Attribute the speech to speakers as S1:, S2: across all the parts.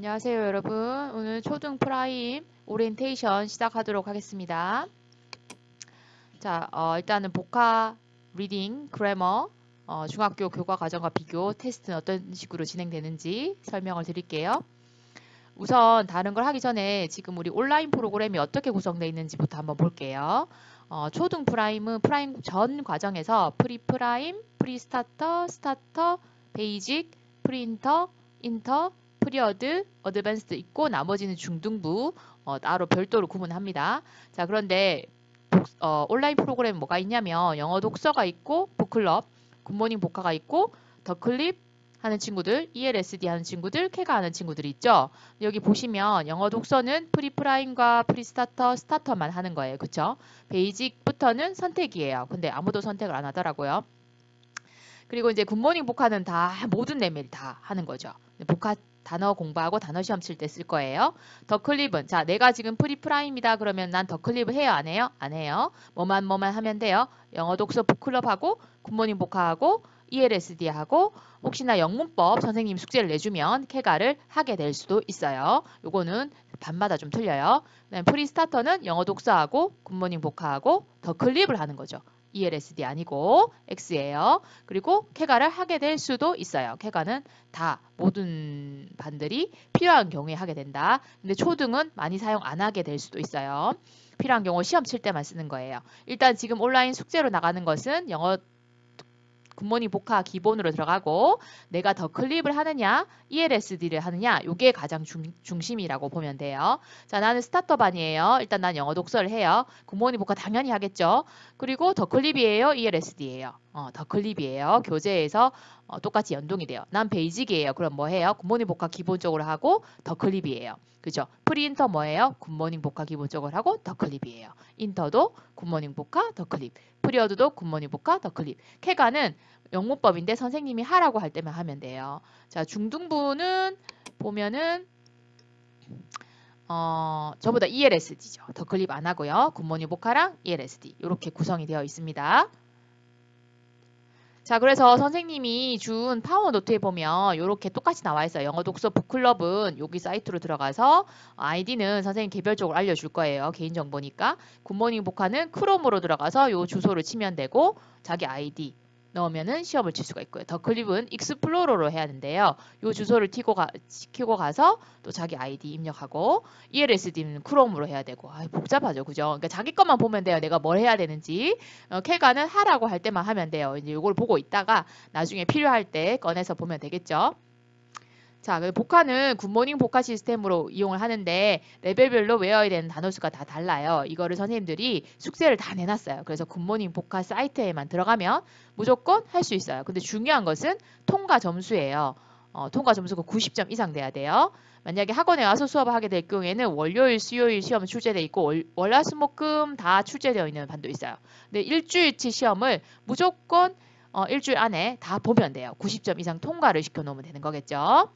S1: 안녕하세요 여러분. 오늘 초등 프라임 오리엔테이션 시작하도록 하겠습니다. 자 어, 일단은 voca reading grammar 어, 중학교 교과 과정과 비교 테스트는 어떤 식으로 진행되는지 설명을 드릴게요. 우선 다른 걸 하기 전에 지금 우리 온라인 프로그램이 어떻게 구성되어 있는지부터 한번 볼게요. 어, 초등 프라임은 프라임 전 과정에서 pre-prime, pre-starter, starter, basic, pre-inter, inter, pre-ad, advanced 있고 나머지는 중등부 어, 따로 별도로 구분합니다. 자 그런데 독, 어, 온라인 프로그램 뭐가 있냐면 영어 독서가 있고 book club, good morning voca가 있고 더클립 하는 친구들, ELSD 하는 친구들, 캐가 하는 친구들이 있죠. 여기 보시면 영어 독서는 pre-prime과 pre-starter, starter만 하는 거예요. 그쵸? basic부터는 선택이에요. 근데 아무도 선택을 안 하더라고요. 그리고 이제 Good Morning Voca는 다 모든 레벨 다 하는 거죠. Voca 단어 공부하고 단어 시험 칠 때 쓸 거예요. The Clip은 자 내가 지금 Pre-Prime이다 그러면 난 The Clip을 해요 안 해요? 안 해요. 뭐만 뭐만 하면 돼요. 영어 독서 북클럽하고 Good Morning Voca하고 ELSD 하고 혹시나 영문법 선생님 숙제를 내주면 캐가를 하게 될 수도 있어요. 요거는 반마다 좀 틀려요. Pre-Starter는 영어 독서하고 Good Morning Voca하고 The Clip을 하는 거죠. ELSD 아니고 X예요. 그리고 캐가를 하게 될 수도 있어요. 캐가는 다 모든 반들이 필요한 경우에 하게 된다. 근데 초등은 많이 사용 안 하게 될 수도 있어요. 필요한 경우 시험 칠 때만 쓰는 거예요. 일단 지금 온라인 숙제로 나가는 것은 영어 Good Morning Voca 기본으로 들어가고 내가 The Clip을 하느냐 ELSD를 하느냐 이게 가장 중, 중심이라고 보면 돼요. 자 나는 Starter반이에요. 일단 난 영어 독서를 해요. Good Morning Voca 당연히 하겠죠. 그리고 The Clip이에요 ELSD예요. 어, The Clip이에요. 교재에서 어, 똑같이 연동이 돼요. 난 Basic이에요. 그럼 뭐 해요? Good Morning Voca 기본적으로 하고 The Clip이에요. 그죠? Pre-Inter 뭐예요? Good Morning Voca 기본적으로 하고 The Clip이에요. 인터도 Good Morning Voca The Clip. Pre-Ad도 Good Morning Voca The Clip. 캐가는 영문법인데 선생님이 하라고 할 때만 하면 돼요. 자, 중등부는 보면은 어, 전부 다 ELSD죠. The Clip 안 하고요. Good Morning Voca랑 ELSD 이렇게 구성이 되어 있습니다. 자, 그래서 선생님이 준 Power Note에 보면 이렇게 똑같이 나와 있어요. 영어 독서 북클럽은 여기 사이트로 들어가서 아이디는 선생님 개별적으로 알려줄 거예요. 개인정보니까. Good Morning Voca는 크롬으로 들어가서 이 주소를 치면 되고 자기 아이디 넣으면은 시험을 칠 수가 있고요. The Clip은 익스플로러로 해야 하는데요. 이 주소를 튀고 가, 키고 가서 또 자기 아이디 입력하고 ELSD는 크롬으로 해야 되고 아, 복잡하죠. 그죠? 그러니까 자기 것만 보면 돼요. 내가 뭘 해야 되는지. 어, 캐가는 하라고 할 때만 하면 돼요. 이제 이걸 보고 있다가 나중에 필요할 때 꺼내서 보면 되겠죠. 자, 그 Voca는 Good Morning Voca 시스템으로 이용을 하는데 레벨별로 외워야 되는 단어 수가 다 달라요. 이거를 선생님들이 숙제를 다 내놨어요. 그래서 Good Morning Voca 사이트에만 들어가면 무조건 할 수 있어요. 근데 중요한 것은 통과 점수예요. 어, 통과 점수가 90점 이상 돼야 돼요. 만약에 학원에 와서 수업을 하게 될 경우에는 월요일, 수요일 시험 출제돼 있고 월, 월화수목금 다 출제되어 있는 반도 있어요. 근데 일주일치 시험을 무조건 어, 일주일 안에 다 보면 돼요. 90점 이상 통과를 시켜놓으면 되는 거겠죠.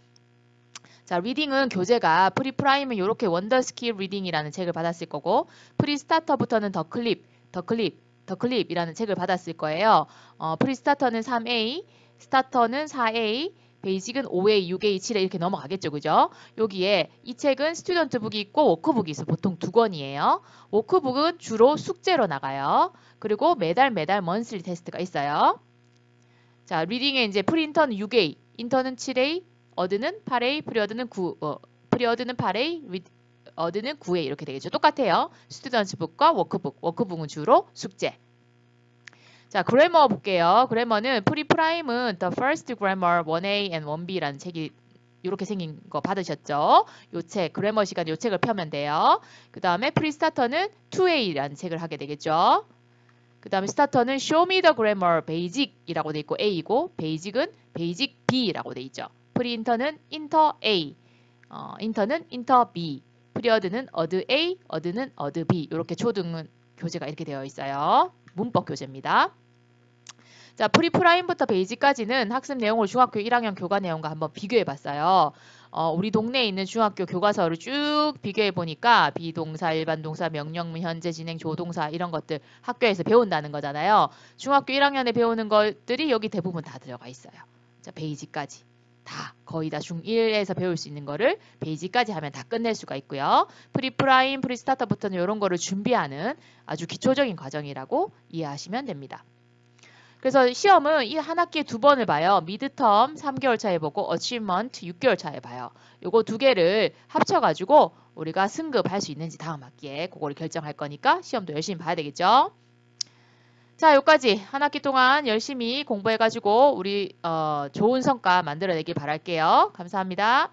S1: 자, reading은 교재가 Pre-Prime은 이렇게 Wonder Skill Reading이라는 책을 받았을 거고 Pre-Starter부터는 The Clip, The Clip, The Clip이라는 책을 받았을 거예요. 어, Pre-Starter는 3A, 스타터는 4A, Basic은 5A, 6A, 7A 이렇게 넘어가겠죠. 그죠? 여기에 이 책은 student book이 있고 workbook이 있어. 보통 두 권이에요. workbook은 주로 숙제로 나가요. 그리고 매달 매달 monthly test가 있어요. 자, reading에 이제 Pre-Inter는 6A, Inter는 7A, Ad는 8A, Pre-Ad는 9, 어, Pre-Ad는 8A, Ad는 9A 이렇게 되겠죠. 똑같아요. student book과 workbook, workbook은 주로 숙제. 자, grammar 볼게요. grammar는 Pre-Prime은 The First Grammar 1A and 1B라는 책이 이렇게 생긴 거 받으셨죠? 요 책, grammar 시간 요 책을 펴면 돼요. 그 다음에 Pre-Starter는 2A라는 책을 하게 되겠죠. 그 다음에 스타터는 Show Me the Grammar Basic이라고 돼 있고 A이고 Basic은 Basic B라고 돼 있죠. 프리인터는 인터 A, 어, 인터는 인터 B, Pre-Ad는 Ad A, Ad는 Ad B 이렇게 초등 교재가 이렇게 되어 있어요. 문법 교재입니다. 자, Pre-Prime부터 Basic까지는 학습 내용을 중학교 1학년 교과 내용과 한번 비교해 봤어요. 어, 우리 동네에 있는 중학교 교과서를 쭉 비교해 보니까 비동사, 일반 동사, 명령문, 현재 진행, 조동사 이런 것들 학교에서 배운다는 거잖아요. 중학교 1학년에 배우는 것들이 여기 대부분 다 들어가 있어요. 자, Basic까지. 다 거의 다 중1에서 배울 수 있는 거를 Basic까지 하면 다 끝낼 수가 있고요. Pre-Prime, Pre-Starter부터는 이런 거를 준비하는 아주 기초적인 과정이라고 이해하시면 됩니다. 그래서 시험은 이 한 학기에 두 번을 봐요. midterm 3개월 차에 보고 achievement 6개월 차에 봐요. 요거 두 개를 합쳐가지고 우리가 승급할 수 있는지 다음 학기에 그거를 결정할 거니까 시험도 열심히 봐야 되겠죠. 자, 여기까지 한 학기 동안 열심히 공부해가지고 우리 어, 좋은 성과 만들어내길 바랄게요. 감사합니다.